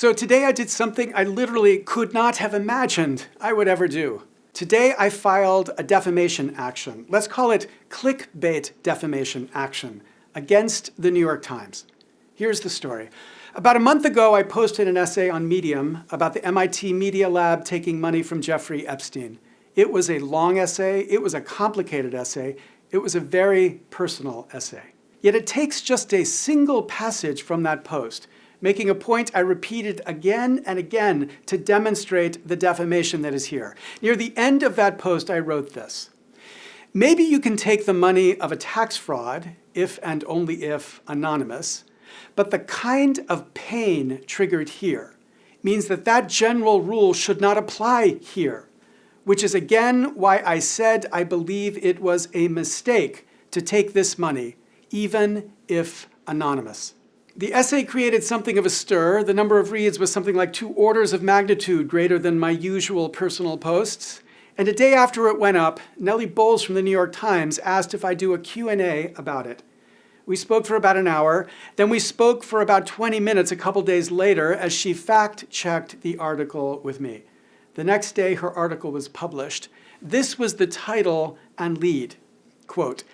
So today I did something I literally could not have imagined I would ever do. Today I filed a defamation action. Let's call it clickbait defamation action against the New York Times. Here's the story. About a month ago, I posted an essay on Medium about the MIT Media Lab taking money from Jeffrey Epstein. It was a long essay, it was a complicated essay, it was a very personal essay. Yet it takes just a single passage from that post making a point I repeated again and again to demonstrate the defamation that is here. Near the end of that post, I wrote this. Maybe you can take the money of a tax fraud, if and only if anonymous, but the kind of pain triggered here means that that general rule should not apply here, which is again why I said I believe it was a mistake to take this money, even if anonymous. The essay created something of a stir. The number of reads was something like two orders of magnitude greater than my usual personal posts. And a day after it went up, Nellie Bowles from the New York Times asked if I do a Q&A about it. We spoke for about an hour, then we spoke for about 20 minutes a couple days later as she fact-checked the article with me. The next day her article was published. This was the title and lead. Quote,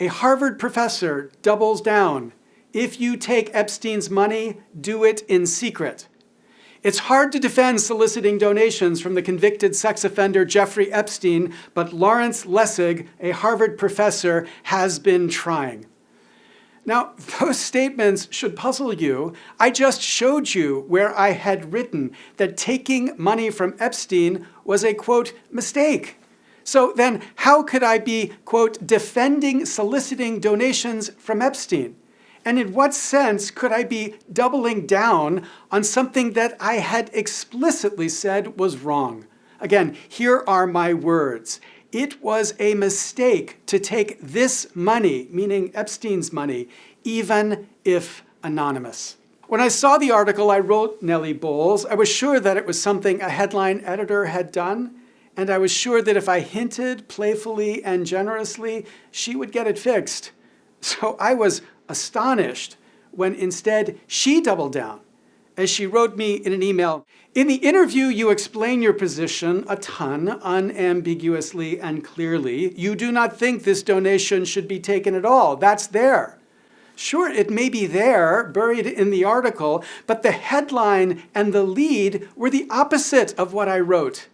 a Harvard professor doubles down if you take Epstein's money, do it in secret. It's hard to defend soliciting donations from the convicted sex offender Jeffrey Epstein, but Lawrence Lessig, a Harvard professor, has been trying. Now, those statements should puzzle you. I just showed you where I had written that taking money from Epstein was a, quote, mistake. So then how could I be, quote, defending soliciting donations from Epstein? And in what sense could I be doubling down on something that I had explicitly said was wrong? Again, here are my words. It was a mistake to take this money, meaning Epstein's money, even if anonymous. When I saw the article, I wrote Nellie Bowles. I was sure that it was something a headline editor had done, and I was sure that if I hinted playfully and generously, she would get it fixed. So I was astonished when instead she doubled down as she wrote me in an email, in the interview you explain your position a ton, unambiguously and clearly. You do not think this donation should be taken at all. That's there. Sure, it may be there, buried in the article, but the headline and the lead were the opposite of what I wrote.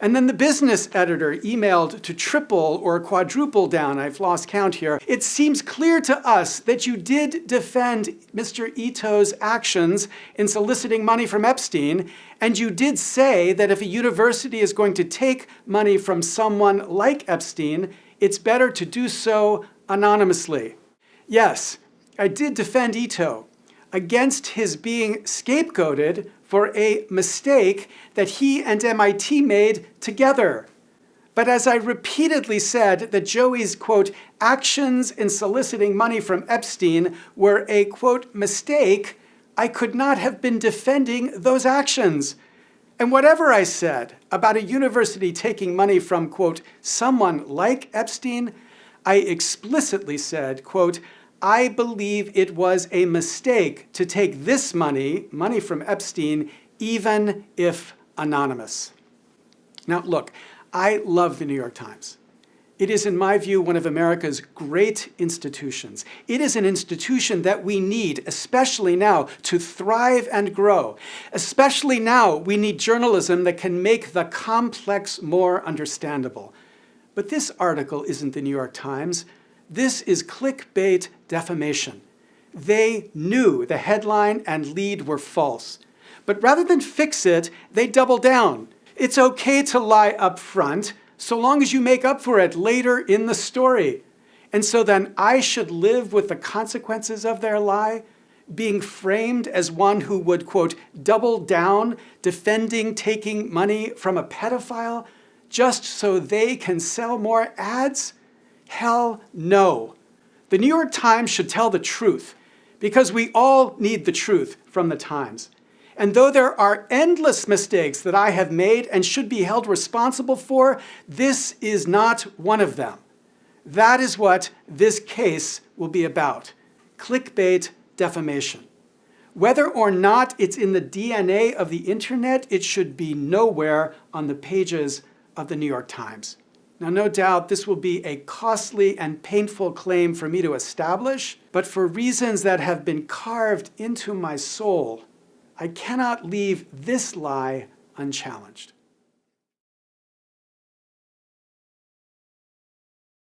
And then the business editor emailed to triple or quadruple down, I've lost count here. It seems clear to us that you did defend Mr. Ito's actions in soliciting money from Epstein, and you did say that if a university is going to take money from someone like Epstein, it's better to do so anonymously. Yes, I did defend Ito against his being scapegoated for a mistake that he and MIT made together. But as I repeatedly said that Joey's, quote, actions in soliciting money from Epstein were a, quote, mistake, I could not have been defending those actions. And whatever I said about a university taking money from, quote, someone like Epstein, I explicitly said, quote, I believe it was a mistake to take this money, money from Epstein, even if anonymous. Now look, I love the New York Times. It is, in my view, one of America's great institutions. It is an institution that we need, especially now, to thrive and grow. Especially now, we need journalism that can make the complex more understandable. But this article isn't the New York Times. This is clickbait defamation. They knew the headline and lead were false. But rather than fix it, they double down. It's okay to lie up front, so long as you make up for it later in the story. And so then I should live with the consequences of their lie, being framed as one who would, quote, double down, defending taking money from a pedophile, just so they can sell more ads? Hell no. The New York Times should tell the truth because we all need the truth from the Times. And though there are endless mistakes that I have made and should be held responsible for, this is not one of them. That is what this case will be about, clickbait defamation. Whether or not it's in the DNA of the internet, it should be nowhere on the pages of the New York Times. Now, no doubt this will be a costly and painful claim for me to establish, but for reasons that have been carved into my soul, I cannot leave this lie unchallenged.